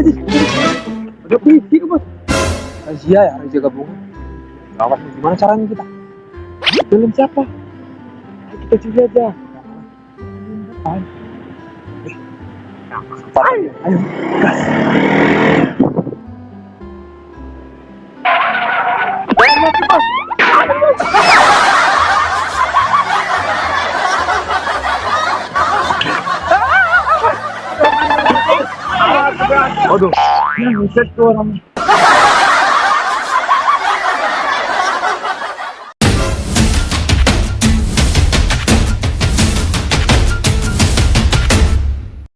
berarti udah pergi bos razia ya razia gabungan awas gimana caranya kita belum siapa Ayo kita cuci aja Ayo. Ayo. gas. 어두 그냥 이색도 하면